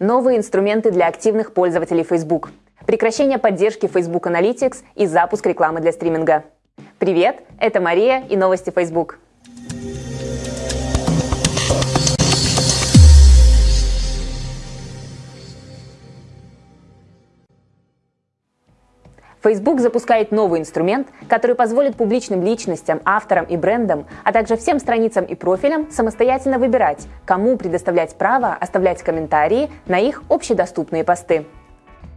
Новые инструменты для активных пользователей Facebook. Прекращение поддержки Facebook Analytics и запуск рекламы для стриминга. Привет, это Мария и новости Facebook. Facebook запускает новый инструмент, который позволит публичным личностям, авторам и брендам, а также всем страницам и профилям самостоятельно выбирать, кому предоставлять право оставлять комментарии на их общедоступные посты.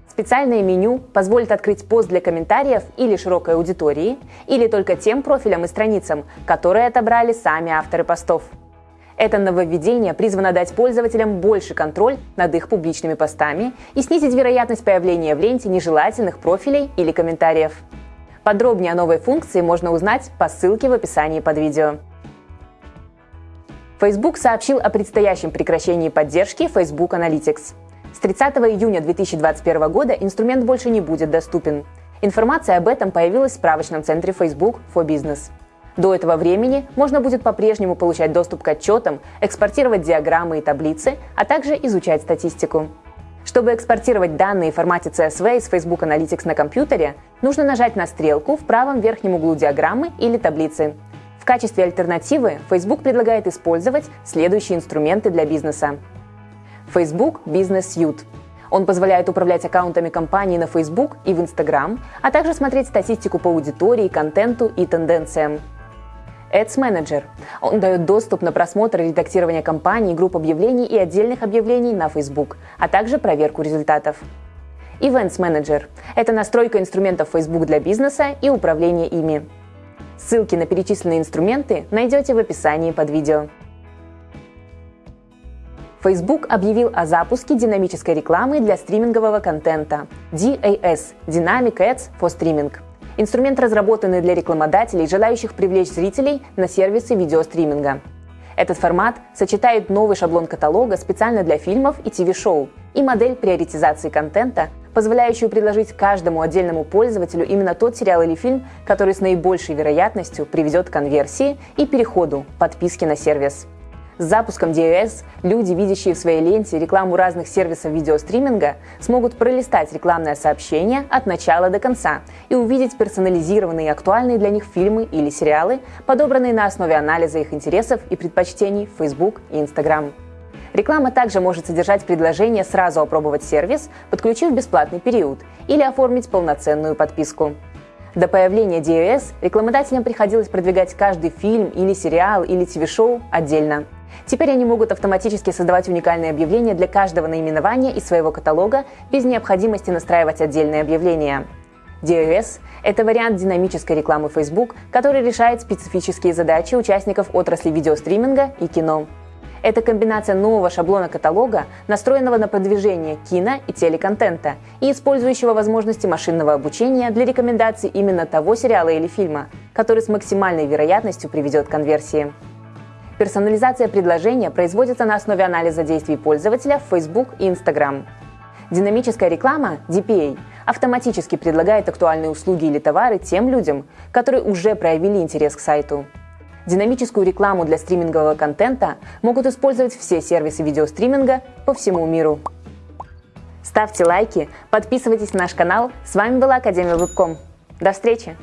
Специальное меню позволит открыть пост для комментариев или широкой аудитории, или только тем профилям и страницам, которые отобрали сами авторы постов – это нововведение призвано дать пользователям больше контроль над их публичными постами и снизить вероятность появления в ленте нежелательных профилей или комментариев. Подробнее о новой функции можно узнать по ссылке в описании под видео. Facebook сообщил о предстоящем прекращении поддержки Facebook Analytics. С 30 июня 2021 года инструмент больше не будет доступен. Информация об этом появилась в справочном центре Facebook for Business. До этого времени можно будет по-прежнему получать доступ к отчетам, экспортировать диаграммы и таблицы, а также изучать статистику. Чтобы экспортировать данные в формате CSV из Facebook Analytics на компьютере, нужно нажать на стрелку в правом верхнем углу диаграммы или таблицы. В качестве альтернативы Facebook предлагает использовать следующие инструменты для бизнеса. Facebook Business Suite. Он позволяет управлять аккаунтами компании на Facebook и в Instagram, а также смотреть статистику по аудитории, контенту и тенденциям. Ads Manager. Он дает доступ на просмотр и редактирование кампаний, групп объявлений и отдельных объявлений на Facebook, а также проверку результатов. Events Manager – это настройка инструментов Facebook для бизнеса и управление ими. Ссылки на перечисленные инструменты найдете в описании под видео. Facebook объявил о запуске динамической рекламы для стримингового контента DAS – Dynamic Ads for Streaming – Инструмент, разработанный для рекламодателей, желающих привлечь зрителей на сервисы видеостриминга. Этот формат сочетает новый шаблон каталога специально для фильмов и ТВ-шоу и модель приоритизации контента, позволяющую предложить каждому отдельному пользователю именно тот сериал или фильм, который с наибольшей вероятностью приведет к конверсии и переходу подписки на сервис. С запуском DOS люди, видящие в своей ленте рекламу разных сервисов видеостриминга, смогут пролистать рекламное сообщение от начала до конца и увидеть персонализированные и актуальные для них фильмы или сериалы, подобранные на основе анализа их интересов и предпочтений в Facebook и Instagram. Реклама также может содержать предложение сразу опробовать сервис, подключив бесплатный период, или оформить полноценную подписку. До появления DOS рекламодателям приходилось продвигать каждый фильм или сериал или ТВ-шоу отдельно – Теперь они могут автоматически создавать уникальные объявления для каждого наименования из своего каталога без необходимости настраивать отдельные объявления. DOS – это вариант динамической рекламы Facebook, который решает специфические задачи участников отрасли видеостриминга и кино. Это комбинация нового шаблона каталога, настроенного на продвижение кино и телеконтента и использующего возможности машинного обучения для рекомендаций именно того сериала или фильма, который с максимальной вероятностью приведет к конверсии. Персонализация предложения производится на основе анализа действий пользователя в Facebook и Instagram. Динамическая реклама, DPA, автоматически предлагает актуальные услуги или товары тем людям, которые уже проявили интерес к сайту. Динамическую рекламу для стримингового контента могут использовать все сервисы видеостриминга по всему миру. Ставьте лайки, подписывайтесь на наш канал. С вами была Академия Вебком. До встречи!